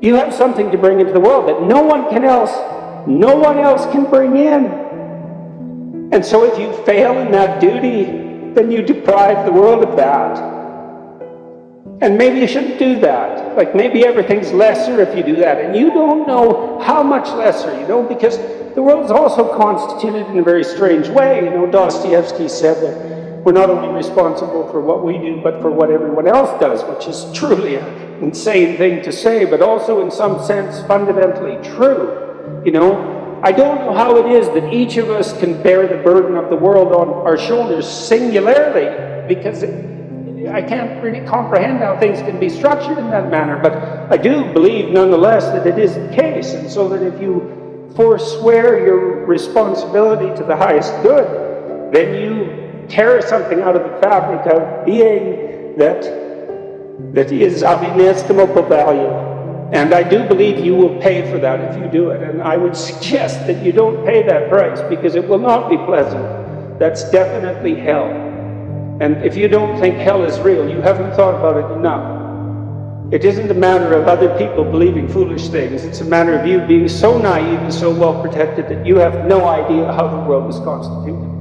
You have something to bring into the world that no one can else, no one else can bring in. And so if you fail in that duty, then you deprive the world of that. And maybe you shouldn't do that. Like maybe everything's lesser if you do that. And you don't know how much lesser, you know, because the world is also constituted in a very strange way. You know, Dostoevsky said that we're not only responsible for what we do, but for what everyone else does, which is truly an insane thing to say, but also in some sense fundamentally true. You know, I don't know how it is that each of us can bear the burden of the world on our shoulders singularly, because it, I can't really comprehend how things can be structured in that manner, but I do believe nonetheless that it is the case, and so that if you forswear your responsibility to the highest good, then you tear something out of the fabric of being that, that is of inestimable value. And I do believe you will pay for that if you do it. And I would suggest that you don't pay that price because it will not be pleasant. That's definitely hell. And if you don't think hell is real, you haven't thought about it enough. It isn't a matter of other people believing foolish things. It's a matter of you being so naive and so well protected that you have no idea how the world is constituted.